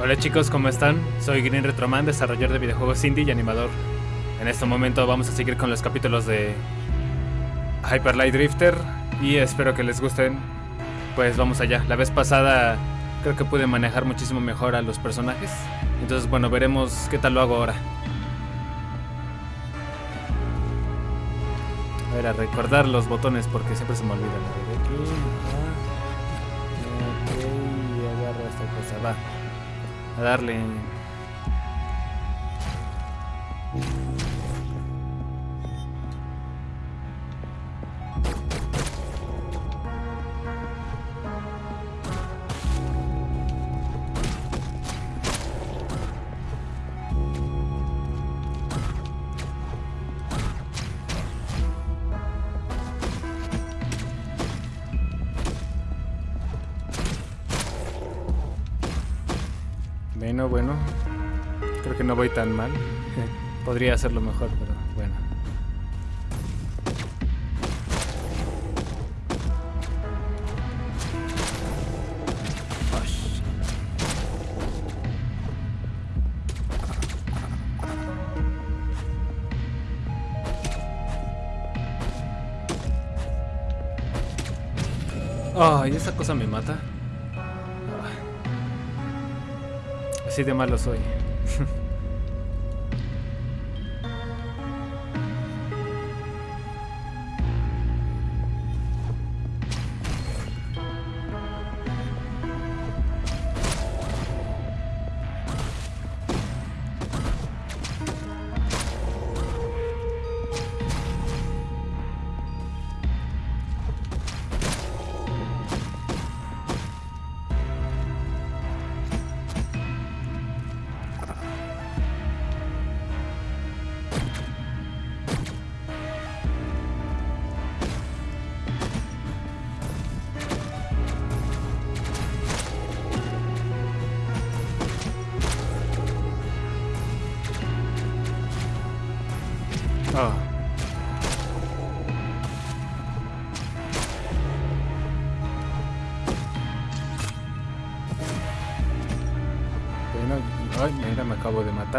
Hola chicos, ¿cómo están? Soy Green Retroman, desarrollador de videojuegos indie y animador. En este momento vamos a seguir con los capítulos de Hyper Light Drifter y espero que les gusten. Pues vamos allá. La vez pasada creo que pude manejar muchísimo mejor a los personajes. Entonces, bueno, veremos qué tal lo hago ahora. A ver, a recordar los botones porque siempre se me olvidan. Ver, aquí. agarro esta cosa. Va. A darle. Bueno, bueno. Creo que no voy tan mal. Podría hacerlo mejor, pero bueno. Ay, esa cosa me mata. Así de malo soy.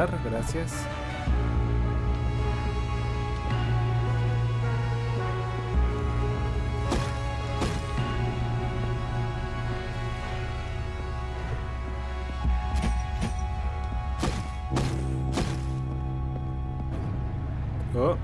Gracias. Oh.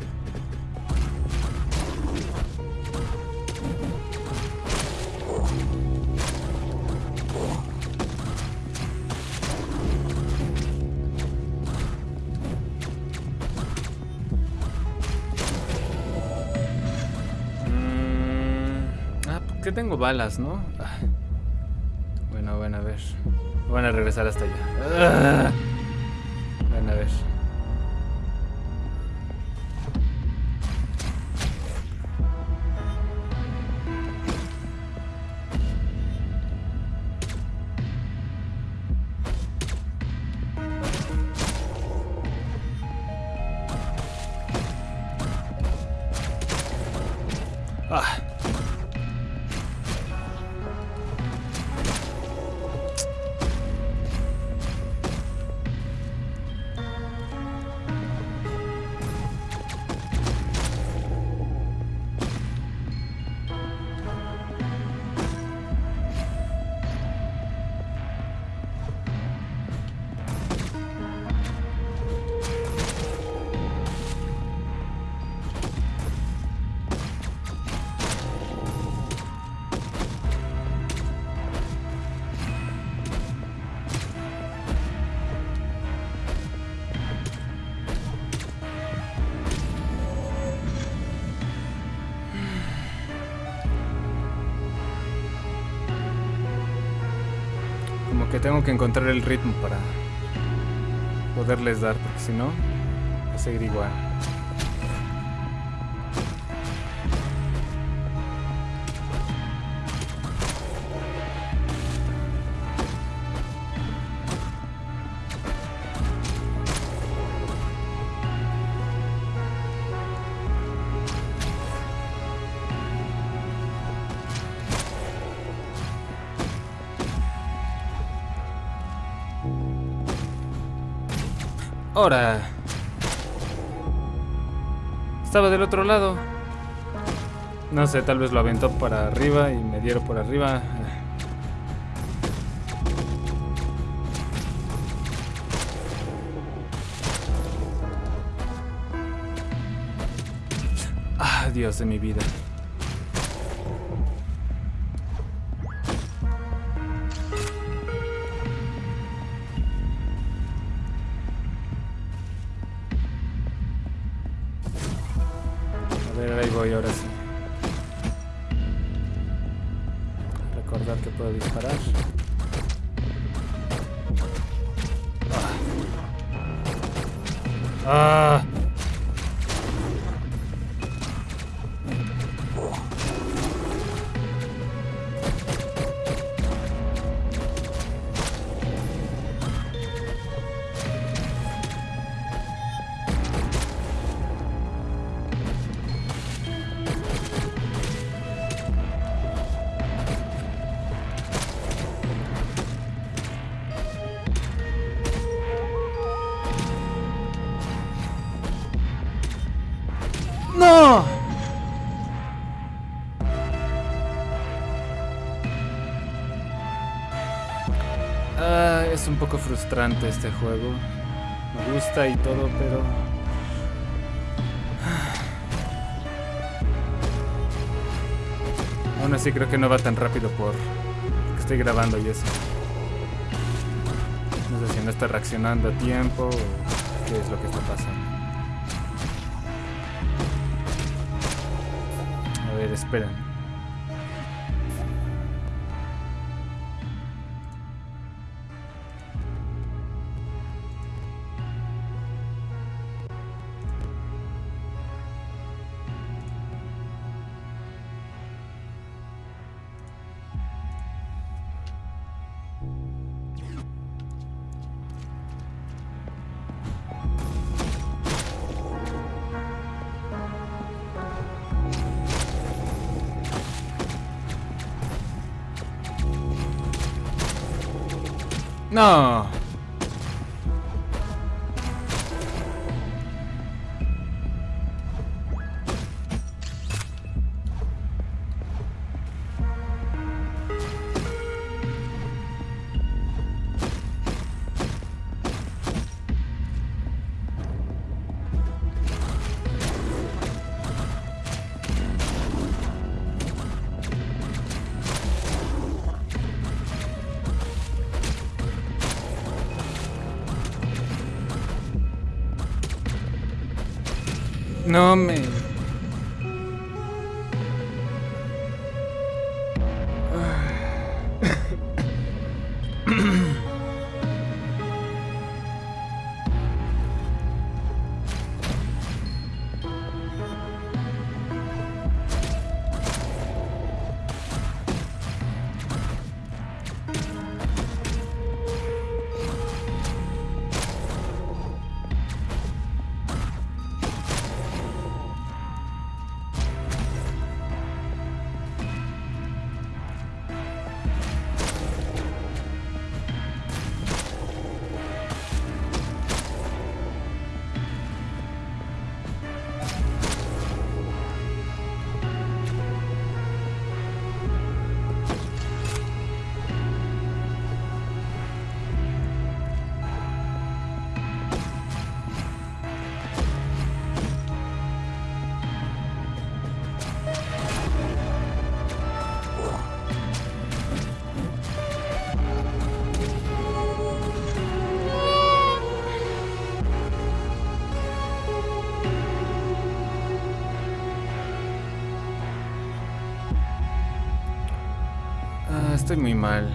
Tengo balas, ¿no? Ah. Bueno, bueno, a ver. Van a regresar hasta allá. Ah. Bueno, a ver. Tengo que encontrar el ritmo para poderles dar, porque si no, va a seguir igual. Ahora. Estaba del otro lado. No sé, tal vez lo aventó para arriba y me dieron por arriba. Ah, Dios de mi vida. Ah. Este juego. Me gusta y todo, pero... Aún así creo que no va tan rápido por que estoy grabando y eso. No sé si no está reaccionando a tiempo o qué es lo que está pasando. A ver, esperen. No. No muy mal.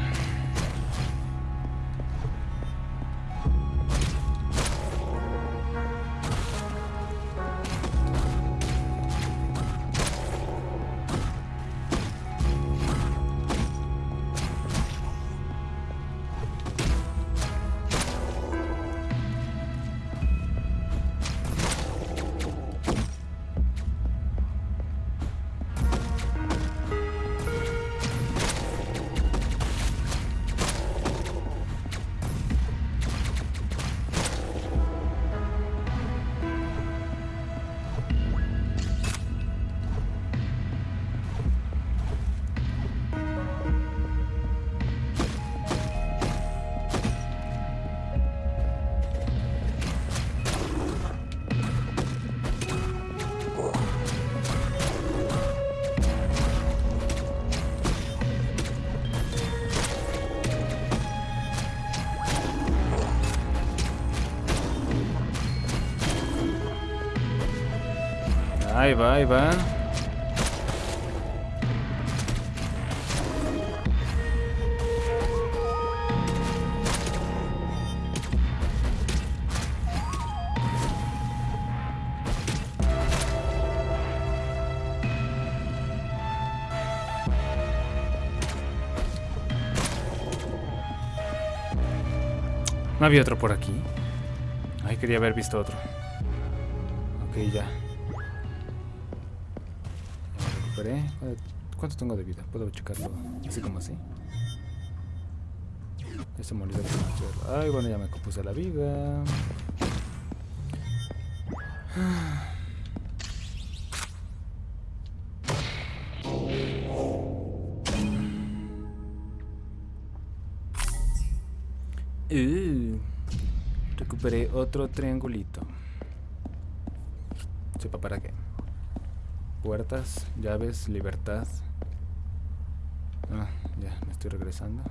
Ahí va, ahí va. No había otro por aquí. Ay, quería haber visto otro. Ok, ya. Ya. ¿Cuánto tengo de vida? Puedo checarlo así como así. Ese me Ay, bueno, ya me compuse la vida. Uh, recuperé otro triangulito. ¿Sepa para qué? Puertas, llaves, libertad. Ah, ya, me estoy regresando.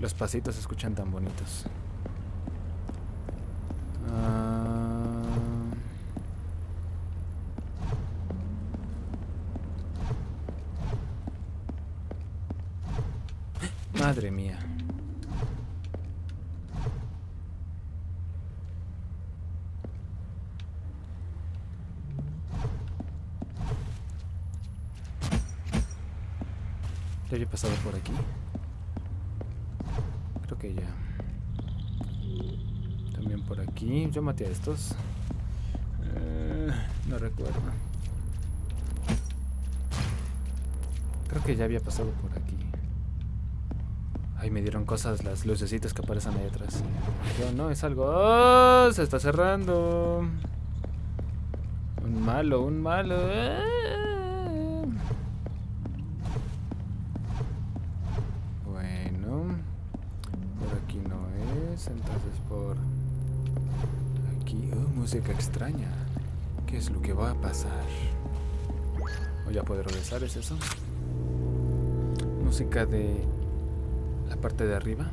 Los pasitos se escuchan tan bonitos. Pasado por aquí? Creo que ya. También por aquí. Yo maté a estos. Eh, no recuerdo. Creo que ya había pasado por aquí. Ay, me dieron cosas las lucecitas que aparecen ahí atrás. Yo, no, es algo... ¡Oh! Se está cerrando. Un malo, un malo. Bueno. Por aquí no es. Entonces por... Aquí... Oh, música extraña. ¿Qué es lo que va a pasar? Voy a poder regresar, ¿es eso? Música de la parte de arriba.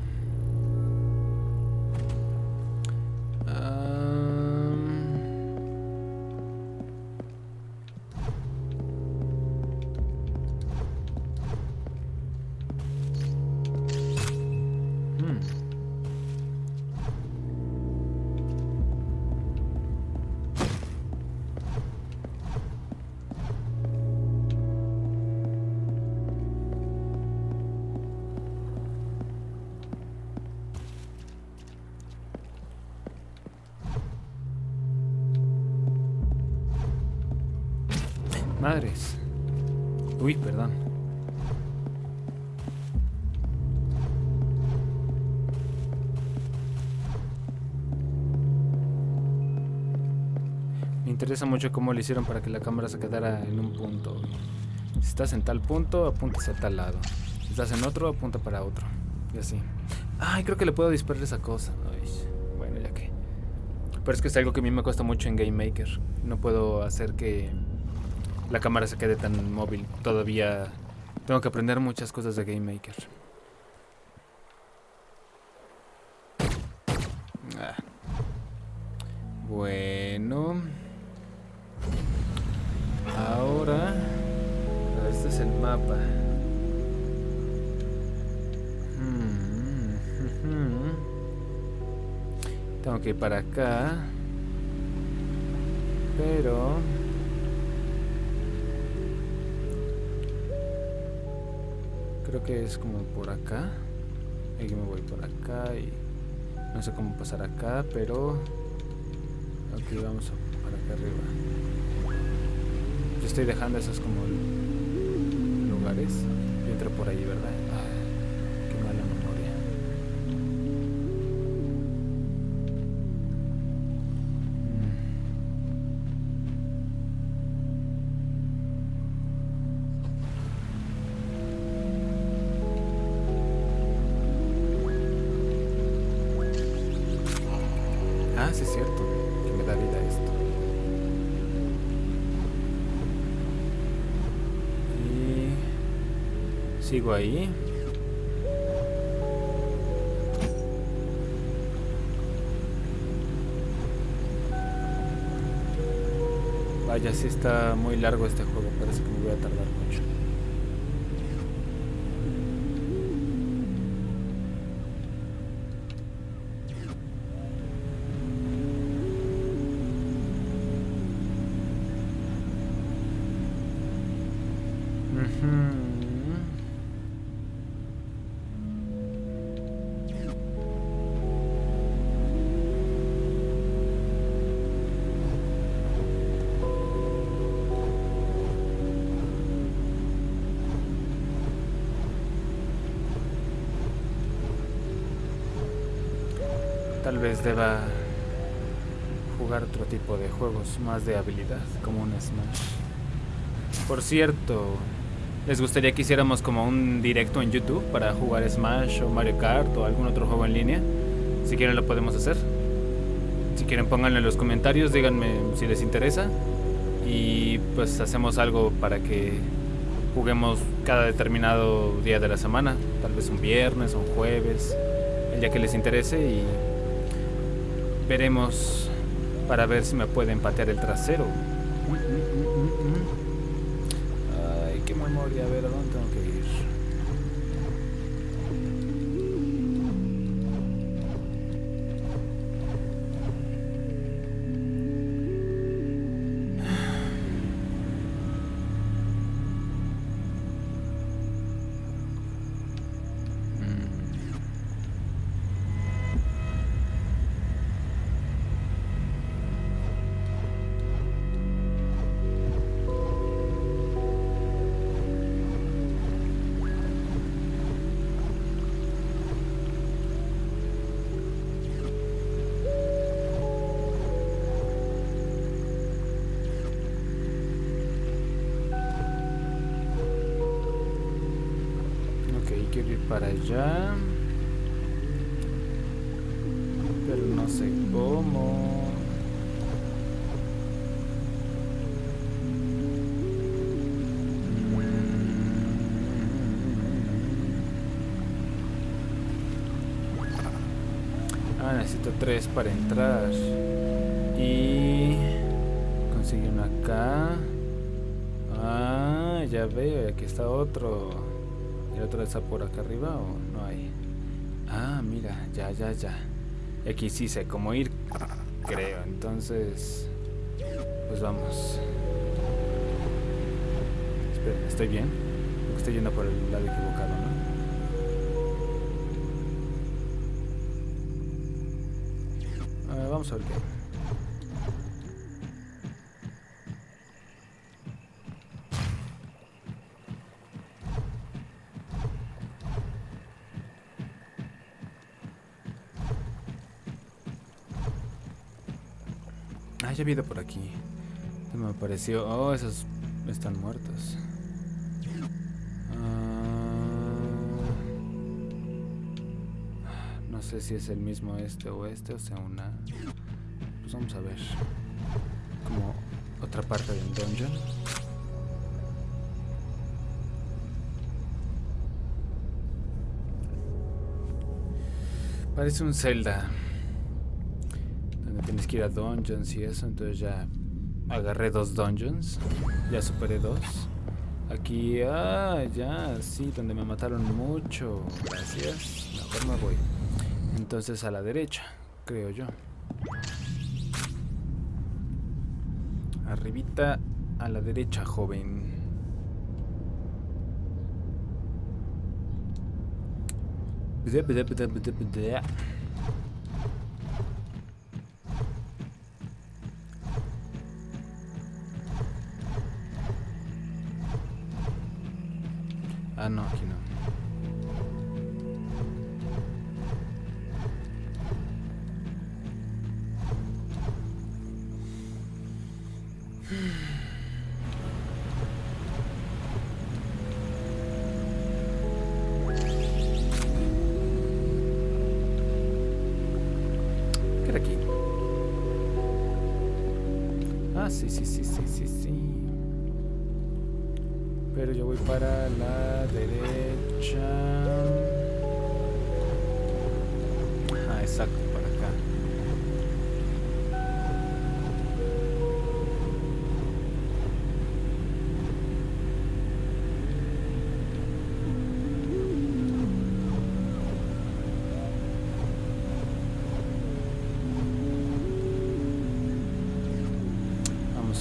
Madres. Uy, perdón. Me interesa mucho cómo le hicieron para que la cámara se quedara en un punto. Si estás en tal punto, apunta hacia tal lado. Si estás en otro, apunta para otro. Y así. Ay, creo que le puedo disparar esa cosa. bueno, ya que. Pero es que es algo que a mí me cuesta mucho en Game Maker. No puedo hacer que la cámara se quede tan móvil. Todavía tengo que aprender muchas cosas de Game Maker. Ah. Bueno. Ahora... Este es el mapa. Hmm, tengo que ir para acá. Pero... Creo que es como por acá. Aquí me voy por acá y no sé cómo pasar acá, pero aquí vamos para acá arriba. Yo estoy dejando esos como lugares. Yo entro por ahí, ¿verdad? Ah, sí es cierto que me da vida esto. Y sigo ahí. Vaya, sí está muy largo este juego, parece que me voy a tardar mucho. Tal vez deba jugar otro tipo de juegos más de habilidad, como un Smash. Por cierto, ¿les gustaría que hiciéramos como un directo en YouTube para jugar Smash o Mario Kart o algún otro juego en línea? Si quieren lo podemos hacer. Si quieren pónganlo en los comentarios, díganme si les interesa. Y pues hacemos algo para que juguemos cada determinado día de la semana. Tal vez un viernes o un jueves, el día que les interese y Veremos para ver si me pueden patear el trasero. Allá. Pero no sé cómo. Ah, necesito tres para entrar. Y conseguí uno acá. Ah, ya veo, aquí está otro. ¿El otro está por acá arriba o no hay? Ah, mira, ya, ya, ya. aquí sí sé cómo ir, creo. Entonces, pues vamos. Esperen, ¿estoy bien? Estoy yendo por el lado equivocado, ¿no? Vamos a ver qué. Ya he ido por aquí. Me apareció. Oh, esos están muertos. Ah, no sé si es el mismo este o este, o sea, una. Pues vamos a ver. Como otra parte del dungeon. Parece un Zelda tienes que ir a dungeons y eso, entonces ya agarré dos dungeons, ya superé dos. Aquí, ah, ya, sí, donde me mataron mucho, gracias, mejor me voy. Entonces a la derecha, creo yo. Arribita a la derecha, joven. ¿Qué aquí? Ah, sí, sí, sí, sí, sí, sí pero yo voy para la derecha. Ah, exacto,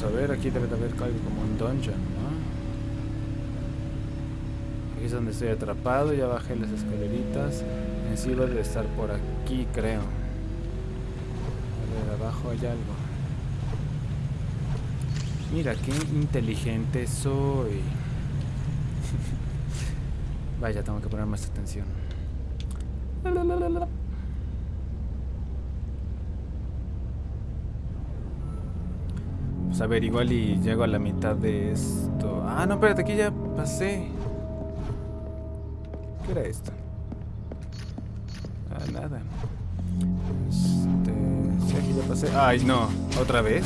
Vamos a ver, aquí debe de haber algo como un dungeon, ¿no? Aquí es donde estoy atrapado, ya bajé las escaleritas. En sí debe estar por aquí, creo. A ver, abajo hay algo. Mira, qué inteligente soy. Vaya, tengo que poner más atención. Pues a ver, igual y llego a la mitad de esto. Ah, no, espérate, aquí ya pasé. ¿Qué era esto? Ah, nada. Este... Sí, aquí ya pasé. Ay, no. ¿Otra vez?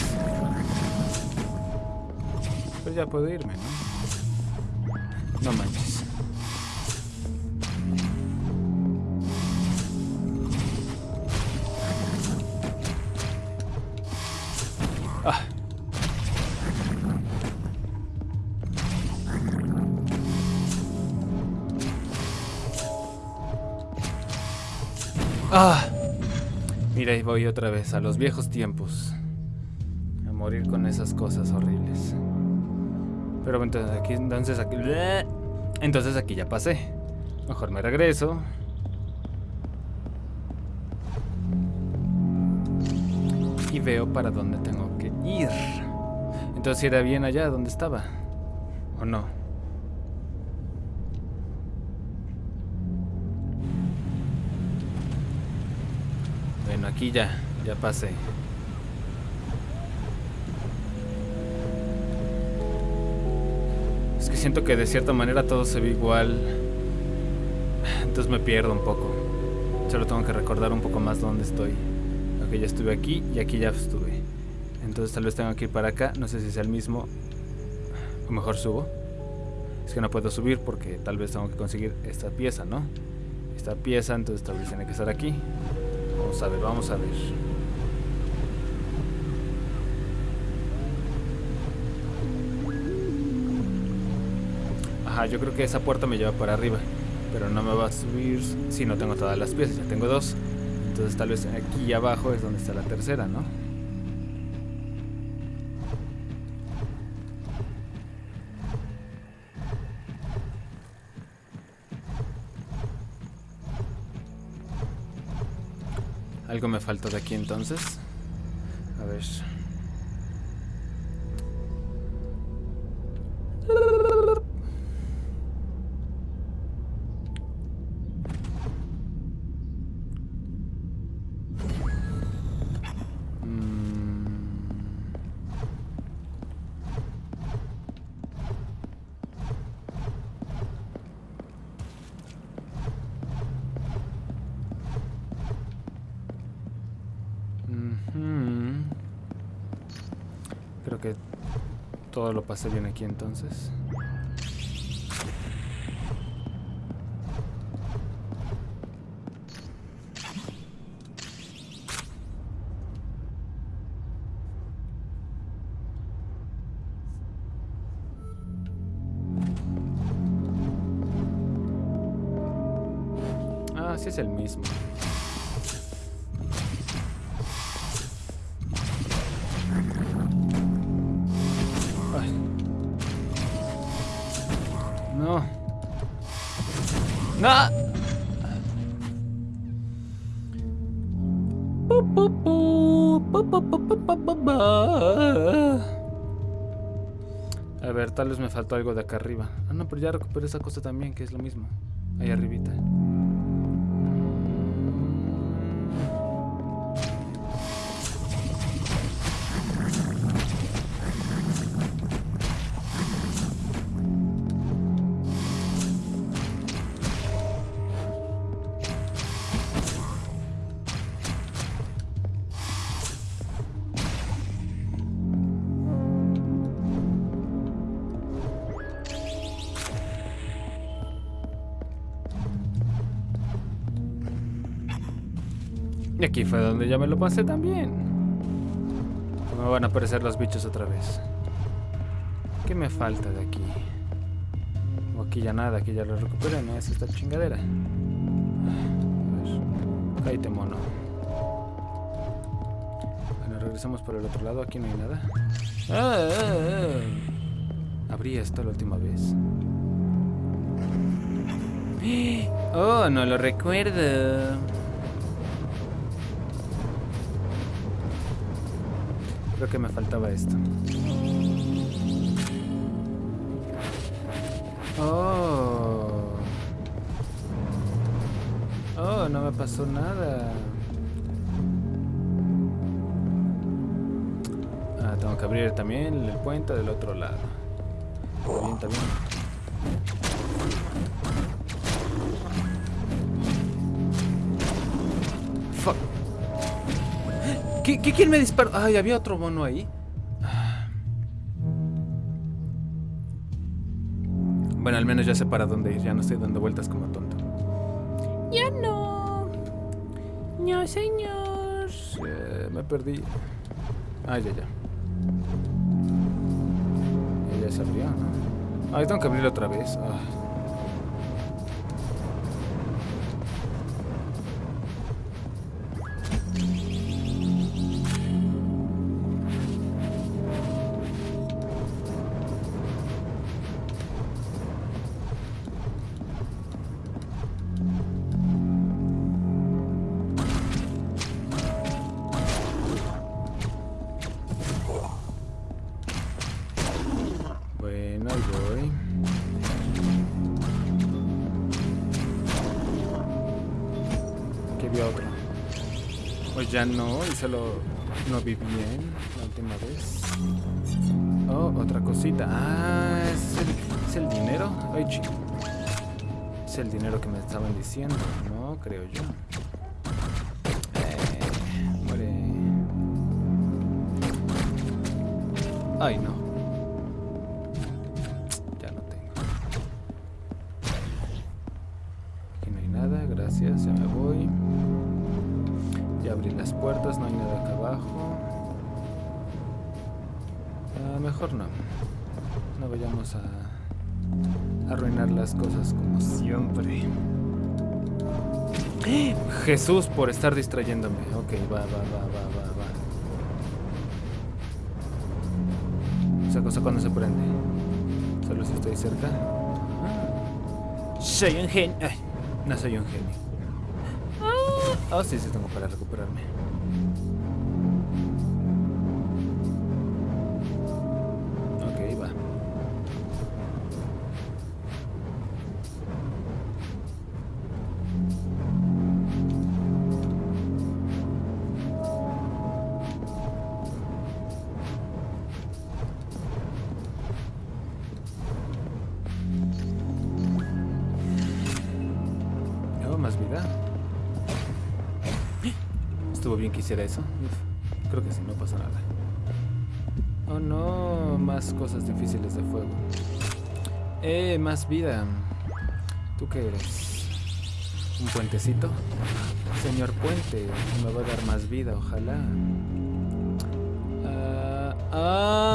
Pues ya puedo irme, ¿no? No manches. Ah. Mira, ahí voy otra vez a los viejos tiempos. A morir con esas cosas horribles. Pero entonces aquí, entonces aquí, entonces aquí ya pasé. Mejor me regreso. Y veo para dónde tengo que ir. Entonces era bien allá donde estaba. ¿O no? Ya, ya pasé. Es que siento que de cierta manera todo se ve igual. Entonces me pierdo un poco. Solo tengo que recordar un poco más dónde estoy. Ok, ya estuve aquí y aquí ya estuve. Entonces tal vez tengo que ir para acá. No sé si sea el mismo. O mejor subo. Es que no puedo subir porque tal vez tengo que conseguir esta pieza, ¿no? Esta pieza, entonces tal vez tiene que estar aquí. Vamos a ver, vamos a ver. Ajá, yo creo que esa puerta me lleva para arriba. Pero no me va a subir si no tengo todas las piezas. Ya tengo dos. Entonces tal vez aquí abajo es donde está la tercera, ¿no? Algo me falta de aquí entonces. Que todo lo pasé bien aquí entonces. Faltó algo de acá arriba. Ah, no, pero ya recuperé esa cosa también, que es lo mismo. Ahí arribita. Donde ya me lo pasé también. Me van a aparecer los bichos otra vez. ¿Qué me falta de aquí? Aquí ya nada, aquí ya lo recuperé, ¿no? Es esta chingadera. A ver. Cállate, mono. Bueno, regresamos por el otro lado, aquí no hay nada. Ah, ah, ah. Abrí esto la última vez. Oh, no lo recuerdo. Creo que me faltaba esto. Oh. Oh, no me pasó nada. Ah, tengo que abrir también el puente del otro lado. Bien, también. Fuck. ¿Qué, qué, quién me disparó? Ay, había otro mono ahí. Bueno, al menos ya sé para dónde ir. Ya no estoy dando vueltas como tonto. Ya no. No, señor. Eh, me perdí. Ah, ya, ya. Ya, ya se abrió, ¿no? Ay, tengo que abrirlo otra vez. Ah. No, y solo no vi bien la última vez. Oh, otra cosita. Ah, es el, es el dinero. Ay, chico. Es el dinero que me estaban diciendo, ¿no? Creo yo. Eh, muere. Ay, no. No. Vayamos a arruinar las cosas como siempre. Jesús por estar distrayéndome. Ok, va, va, va, va, va, va. Esa cosa cuando se prende. Solo si estoy cerca. Soy un genio. No soy un genio. Ah, oh, sí, sí, tengo para recuperarme. Bien que eso. Uf, creo que sí, no pasa nada. Oh no, más cosas difíciles de fuego. Eh, más vida. ¿Tú qué eres? ¿Un puentecito? Señor puente, me va a dar más vida, ojalá. Ah, ah,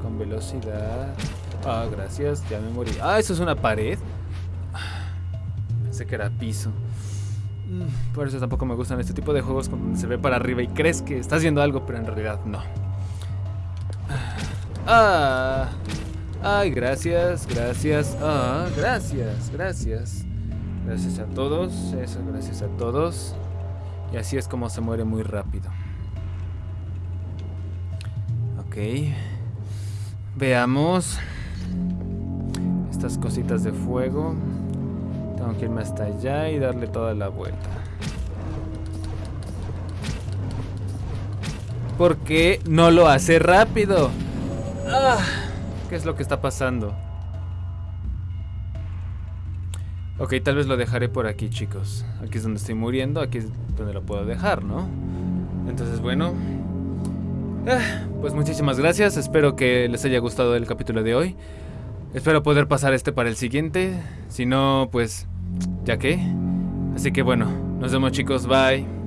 con velocidad. Ah, gracias, ya me morí. Ah, eso es una pared. Pensé que era piso. Mm, Por eso tampoco me gustan este tipo de juegos cuando se ve para arriba y crees que estás viendo algo, pero en realidad no. Ah, ay, gracias, gracias. Ah, gracias, gracias. Gracias a todos, eso, gracias a todos. Y así es como se muere muy rápido. Ok. Veamos. Estas cositas de fuego. Tengo que irme hasta allá y darle toda la vuelta. ¿Por qué no lo hace rápido? Ah, ¿Qué es lo que está pasando? Ok, tal vez lo dejaré por aquí, chicos. Aquí es donde estoy muriendo, aquí es donde lo puedo dejar, ¿no? Entonces, bueno. Ah, pues muchísimas gracias. Espero que les haya gustado el capítulo de hoy. Espero poder pasar este para el siguiente. Si no, pues, ya que. Así que bueno, nos vemos chicos, bye.